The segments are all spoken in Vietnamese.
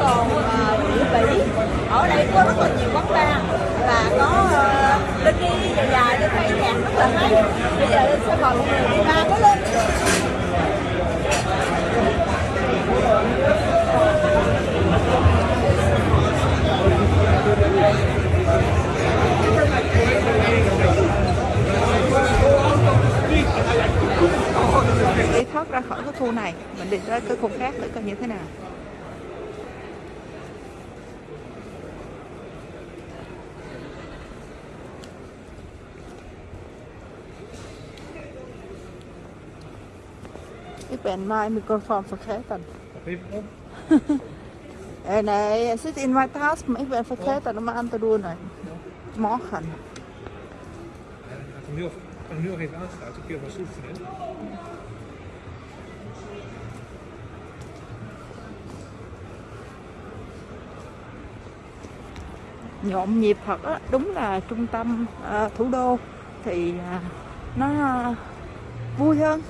Ờ, có rất là nhiều quán bar và có ờ, lên đi dài dài lên hay nhạc rất là hay. Bây giờ lên sẽ mời mọi người đi ba có lên. Đi thoát ra khỏi cái khu này, mình đi ra cái khu khác để coi như thế nào. Ben mijn microfoon vergeten. Eh, nee, het zit in mijn tas, maar ik ben vergeten om aan te doen. Morgen. Hem nu, ga hem nu nog even aansluiten. Kun je wel oefenen. nhộn nhịp thật á đúng là trung tâm à, thủ đô thì à, nó à, vui hơn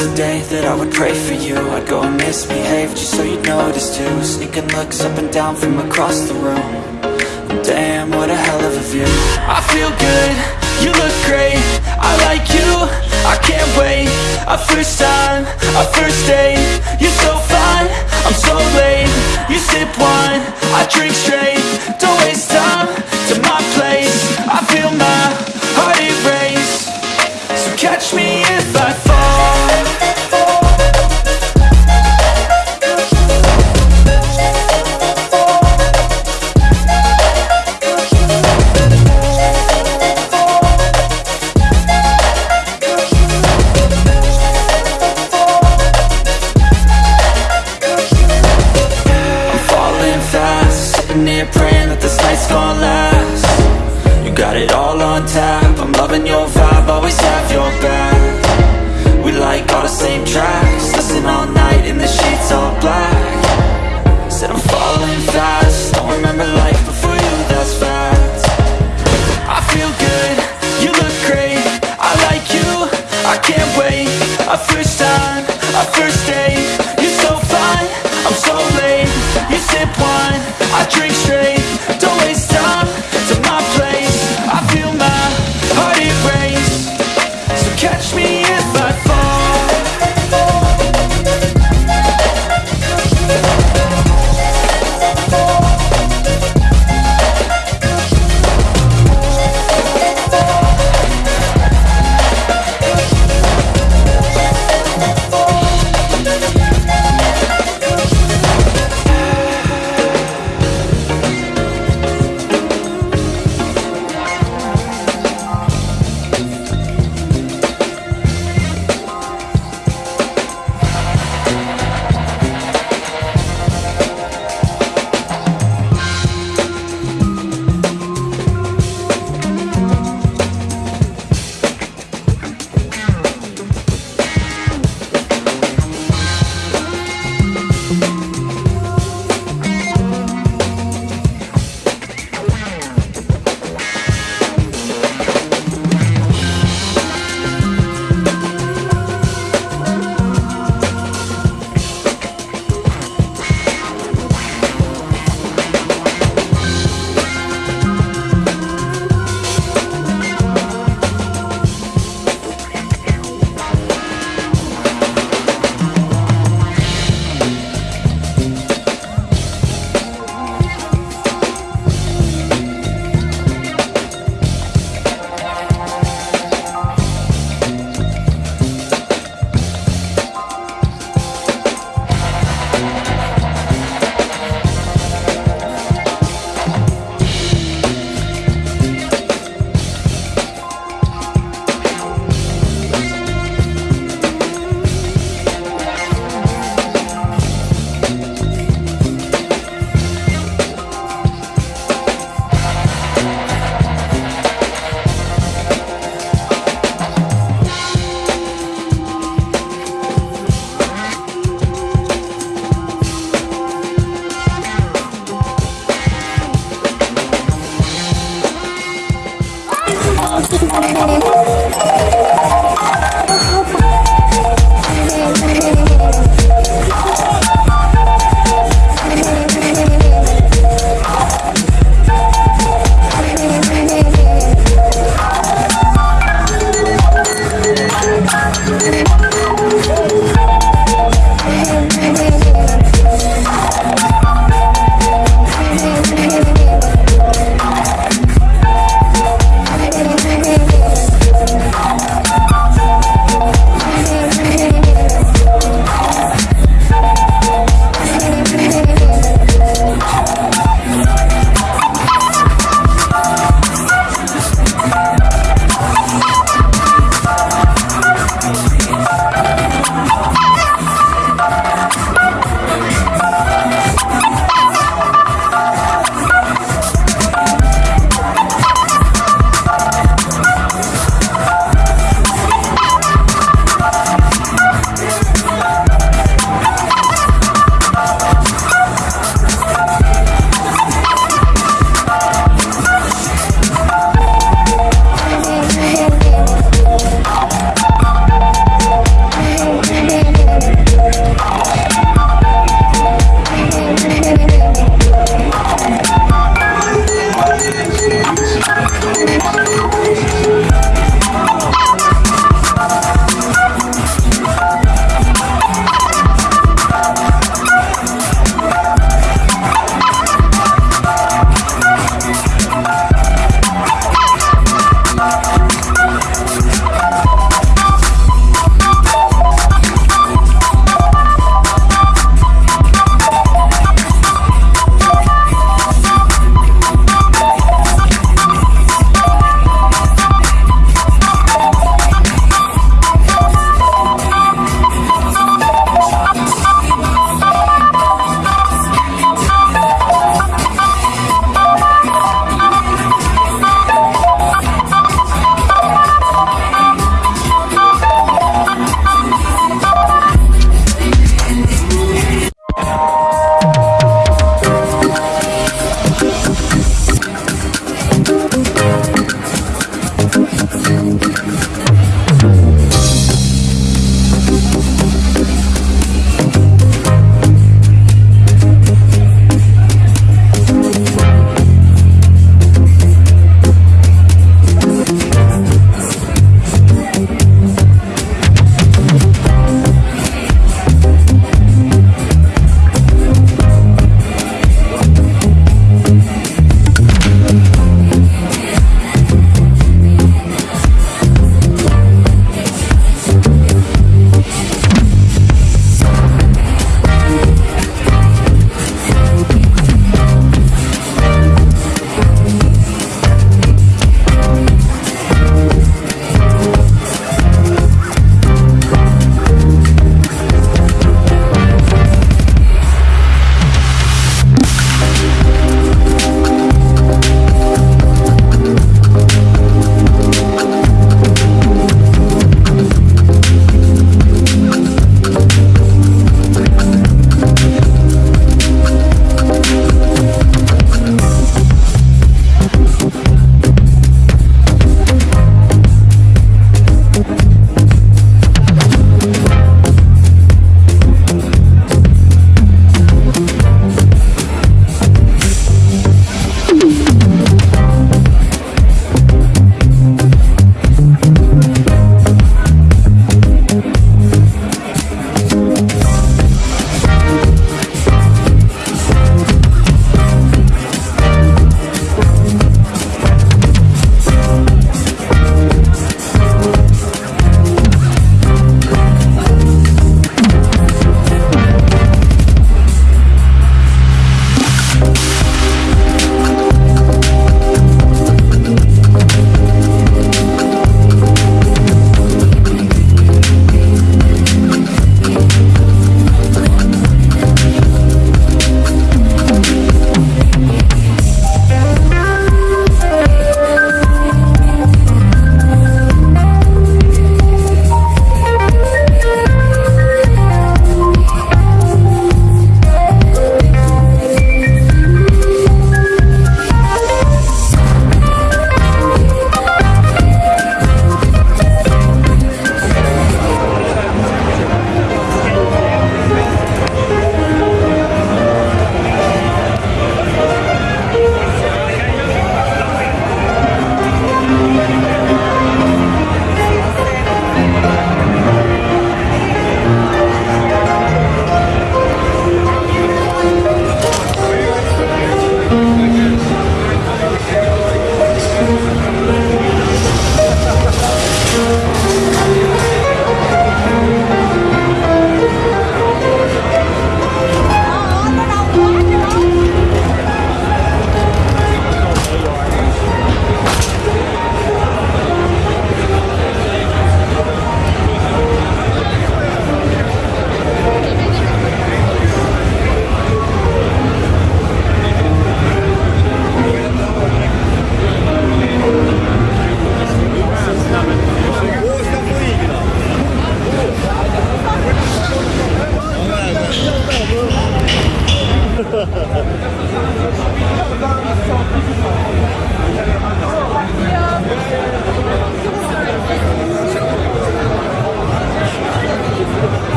A day that I would pray for you. I'd go and misbehave just so you'd notice too. Sneaking looks up and down from across the room. Damn, what a hell of a view. I feel good, you look great. I like you, I can't wait. A first time, a first date. You're so fine, I'm so late. You sip wine, I drink straight. Don't waste time to my place. I feel my heart erase. So catch me if I fall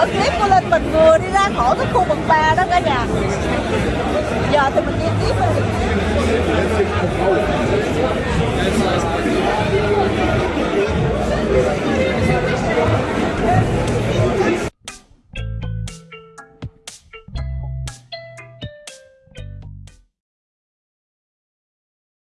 đỡ clip của Linh mình vừa đi ra khỏi cái khu vực ba đó cả nhà. Giờ thì mình đi tiếp đi